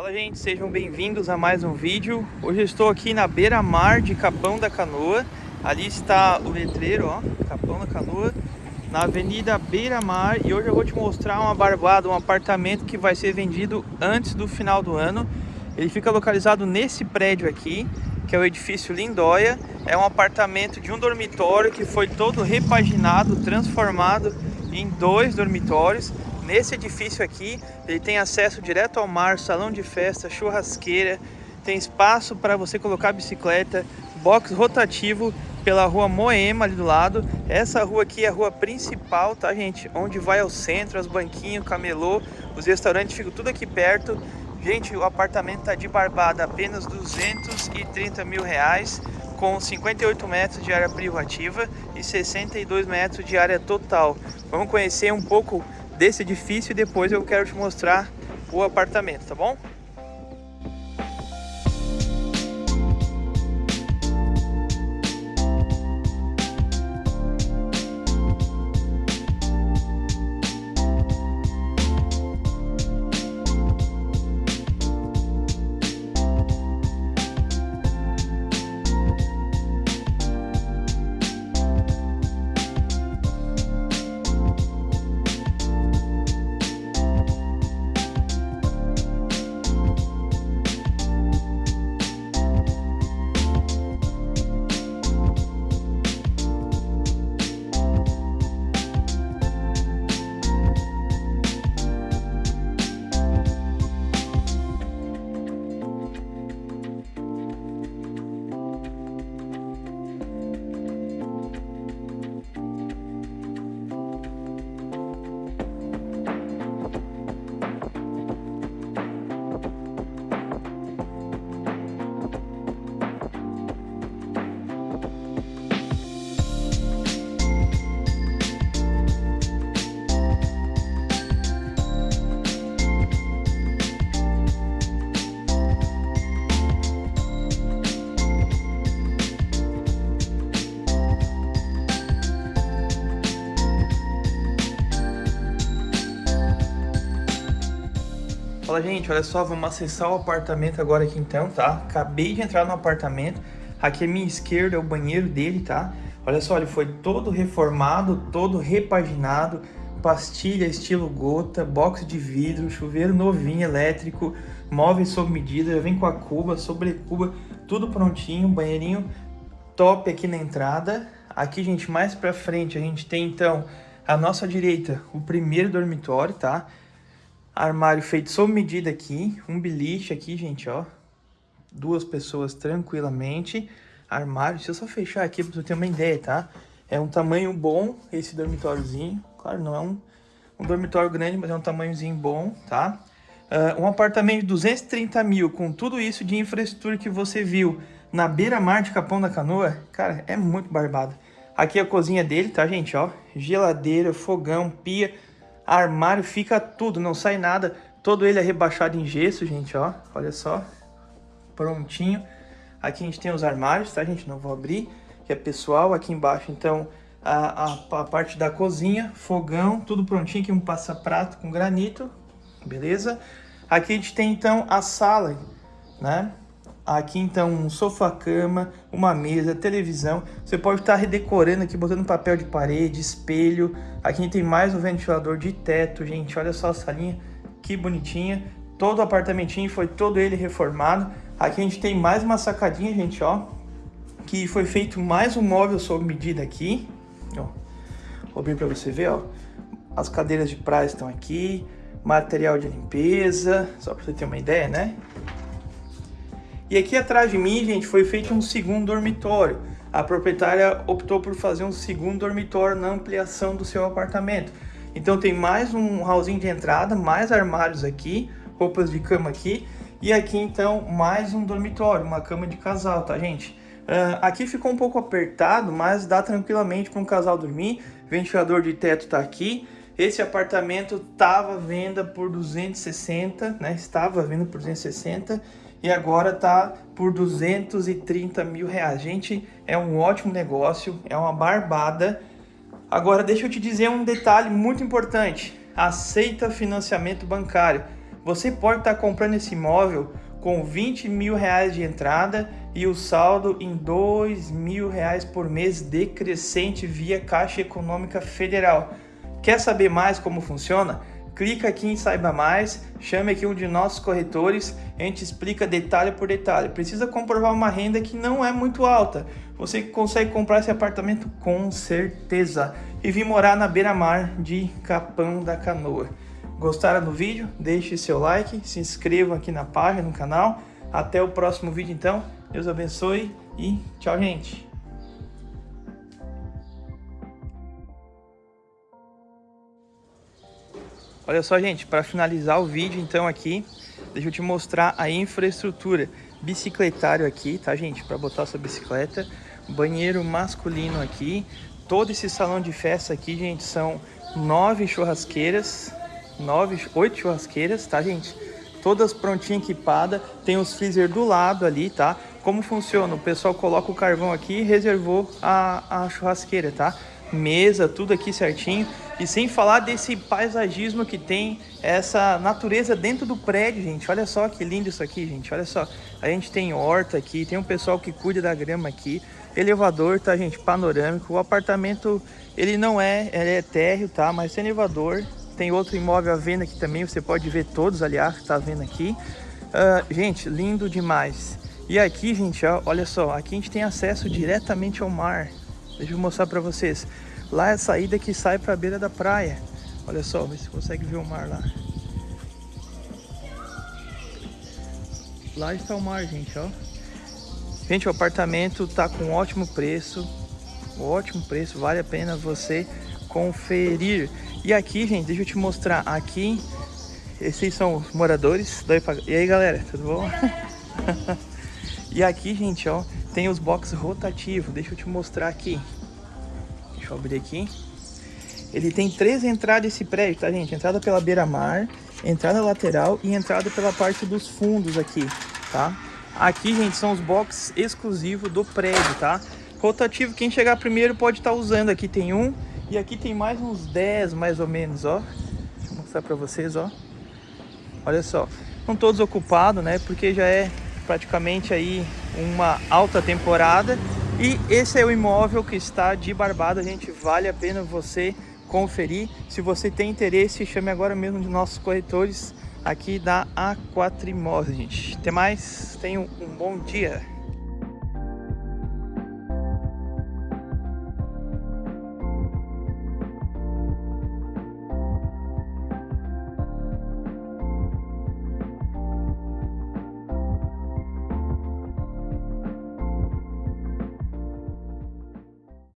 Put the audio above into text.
Fala gente, sejam bem-vindos a mais um vídeo. Hoje eu estou aqui na beira-mar de Capão da Canoa. Ali está o letreiro, ó, Capão da Canoa, na Avenida Beira-Mar. E hoje eu vou te mostrar uma barbada, um apartamento que vai ser vendido antes do final do ano. Ele fica localizado nesse prédio aqui, que é o edifício Lindóia. É um apartamento de um dormitório que foi todo repaginado, transformado em dois dormitórios. Nesse edifício aqui, ele tem acesso direto ao mar, salão de festa, churrasqueira, tem espaço para você colocar bicicleta, box rotativo pela rua Moema ali do lado. Essa rua aqui é a rua principal, tá gente? Onde vai ao centro, as banquinhos, camelô, os restaurantes ficam tudo aqui perto. Gente, o apartamento tá de barbada, apenas 230 mil reais, com 58 metros de área privativa e 62 metros de área total. Vamos conhecer um pouco desse edifício e depois eu quero te mostrar o apartamento, tá bom? Gente, olha só, vamos acessar o apartamento agora aqui então, tá? Acabei de entrar no apartamento. Aqui à minha esquerda é o banheiro dele, tá? Olha só, ele foi todo reformado, todo repaginado, pastilha estilo gota, box de vidro, chuveiro novinho elétrico, móveis sob medida, já vem com a cuba, sobrecuba, tudo prontinho, banheirinho top aqui na entrada. Aqui, gente, mais pra frente a gente tem então à nossa direita o primeiro dormitório, tá? Armário feito sob medida aqui, um beliche aqui, gente, ó. Duas pessoas tranquilamente. Armário, deixa eu só fechar aqui para você ter uma ideia, tá? É um tamanho bom esse dormitóriozinho. Claro, não é um, um dormitório grande, mas é um tamanhozinho bom, tá? Uh, um apartamento de 230 mil, com tudo isso de infraestrutura que você viu na beira-mar de Capão da Canoa, cara, é muito barbado. Aqui é a cozinha dele, tá, gente, ó? Geladeira, fogão, pia Armário fica tudo, não sai nada. Todo ele é rebaixado em gesso, gente, ó. Olha só. Prontinho. Aqui a gente tem os armários, tá, gente? Não vou abrir, que é pessoal. Aqui embaixo, então, a, a, a parte da cozinha, fogão, tudo prontinho. Aqui um passa-prato com granito, beleza? Aqui a gente tem, então, a sala, né? Aqui então um sofá-cama, uma mesa, televisão. Você pode estar redecorando aqui, botando papel de parede, espelho. Aqui tem mais um ventilador de teto, gente. Olha só a salinha, que bonitinha. Todo o apartamentinho foi todo ele reformado. Aqui a gente tem mais uma sacadinha, gente, ó. Que foi feito mais um móvel sob medida aqui. Ó, vou abrir para você ver, ó. As cadeiras de praia estão aqui. Material de limpeza, só para você ter uma ideia, né? E aqui atrás de mim, gente, foi feito um segundo dormitório. A proprietária optou por fazer um segundo dormitório na ampliação do seu apartamento. Então tem mais um hallzinho de entrada, mais armários aqui, roupas de cama aqui. E aqui então mais um dormitório, uma cama de casal, tá gente? Uh, aqui ficou um pouco apertado, mas dá tranquilamente para um casal dormir. Ventilador de teto tá aqui. Esse apartamento estava venda por 260, né? Estava venda por 260 e agora tá por 230 mil reais. Gente, é um ótimo negócio, é uma barbada. Agora deixa eu te dizer um detalhe muito importante. Aceita financiamento bancário. Você pode estar tá comprando esse imóvel com 20 mil reais de entrada e o saldo em 2 mil reais por mês decrescente via Caixa Econômica Federal. Quer saber mais como funciona? Clica aqui em Saiba Mais, chame aqui um de nossos corretores, a gente explica detalhe por detalhe. Precisa comprovar uma renda que não é muito alta. Você consegue comprar esse apartamento com certeza e vir morar na beira-mar de Capão da Canoa. Gostaram do vídeo? Deixe seu like, se inscreva aqui na página, no canal. Até o próximo vídeo então. Deus abençoe e tchau, gente. Olha só, gente, para finalizar o vídeo então aqui, deixa eu te mostrar a infraestrutura. Bicicletário aqui, tá, gente? Para botar sua bicicleta. Banheiro masculino aqui. Todo esse salão de festa aqui, gente, são nove churrasqueiras nove, oito churrasqueiras, tá, gente? Todas prontinhas, equipadas. Tem os freezer do lado ali, tá? Como funciona? O pessoal coloca o carvão aqui e reservou a, a churrasqueira, tá? Mesa, tudo aqui certinho. E sem falar desse paisagismo que tem essa natureza dentro do prédio, gente. Olha só que lindo isso aqui, gente. Olha só. A gente tem horta aqui, tem um pessoal que cuida da grama aqui. Elevador, tá, gente? Panorâmico. O apartamento, ele não é, ele é térreo, tá? Mas tem elevador tem outro imóvel à venda aqui também, você pode ver todos, aliás, tá vendo aqui. Uh, gente, lindo demais. E aqui, gente, ó, olha só, aqui a gente tem acesso diretamente ao mar. Deixa eu mostrar para vocês. Lá é a saída que sai para a beira da praia. Olha só, vê se consegue ver o mar lá. Lá está o mar, gente, ó. Gente, o apartamento tá com ótimo preço. Ótimo preço, vale a pena você conferir. E aqui, gente, deixa eu te mostrar. Aqui, esses são os moradores. E aí, galera, tudo bom? e aqui, gente, ó, tem os boxes rotativos. Deixa eu te mostrar aqui. Deixa eu abrir aqui. Ele tem três entradas esse prédio, tá, gente? Entrada pela beira-mar, entrada lateral e entrada pela parte dos fundos aqui, tá? Aqui, gente, são os boxes exclusivos do prédio, tá? Rotativo, quem chegar primeiro pode estar tá usando. Aqui tem um, e aqui tem mais uns 10 mais ou menos, ó. Deixa eu mostrar pra vocês, ó. Olha só. Estão todos ocupados, né? Porque já é praticamente aí uma alta temporada. E esse é o imóvel que está de Barbada, gente. Vale a pena você conferir. Se você tem interesse, chame agora mesmo de nossos corretores aqui da A4 Imóveis, gente. Até mais, tenham um bom dia.